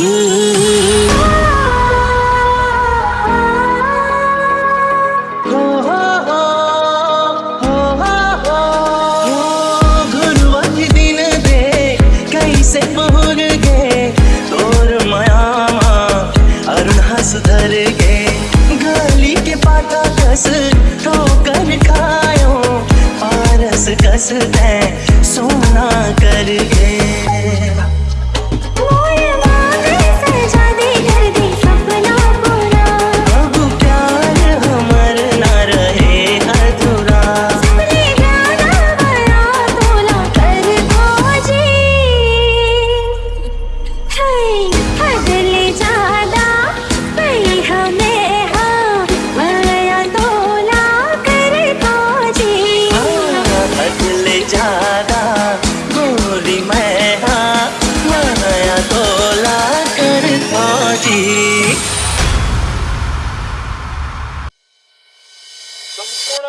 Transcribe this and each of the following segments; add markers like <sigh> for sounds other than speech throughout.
Ooh.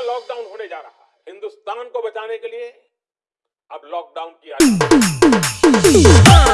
दूसरा lockdown होने जा रहा है। हिंदुस्तान को बचाने के लिए अब लॉकडाउन किया <clears throat>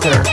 father.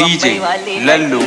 DJ Lallu.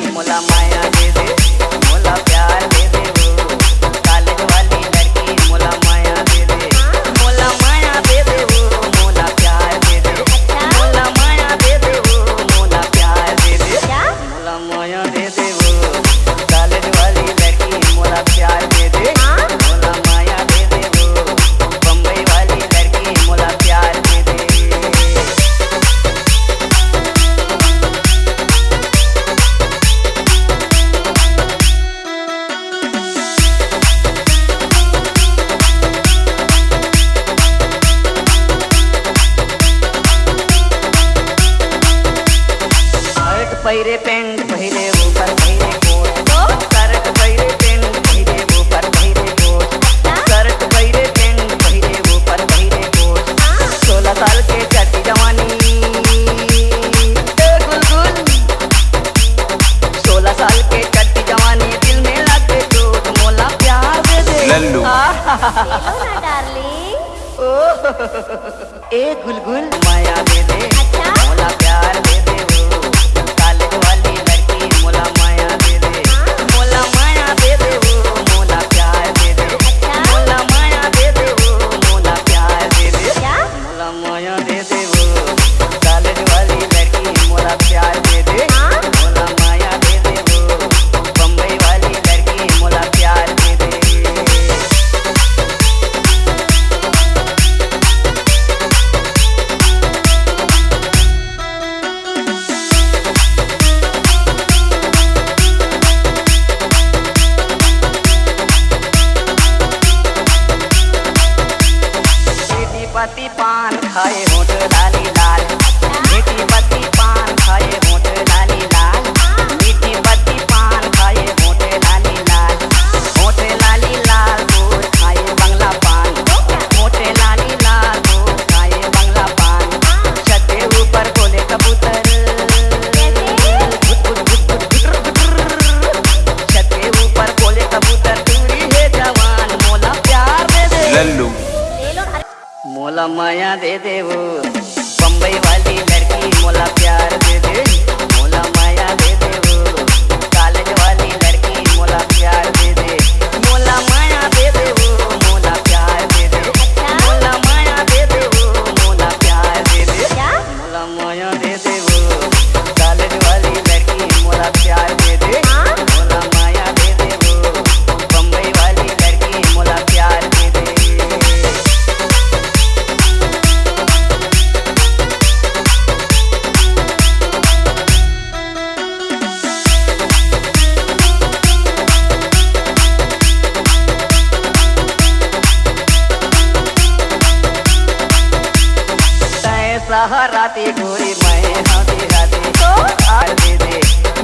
हराती गोरी मैं हँसी हँसी तो आ दे दे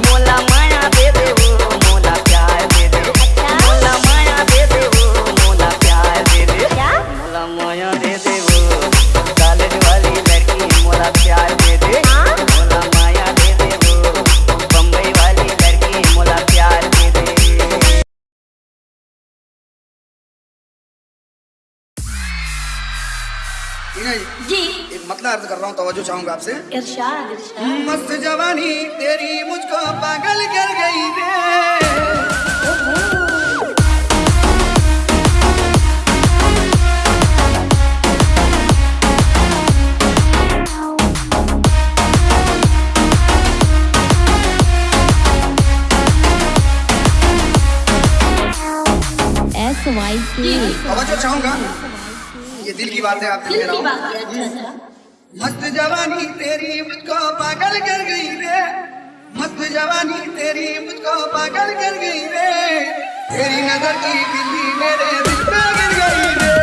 मोला माया दे दे तवज्जो चाहूँगा आपसे। इरशाद मस्त जवानी तेरी मुझको पागल कर गई रे समझो चाहूँगा ये दिल की बात है आप लिए बात है अच्छा।, अच्छा। मस्त जवानी तेरी मुझको पागल कर गई रे। मस्त जवानी तेरी मुझको पागल कर गई रे। तेरी नज़र की बिल्ली मेरे दिल पे गिर गई रे।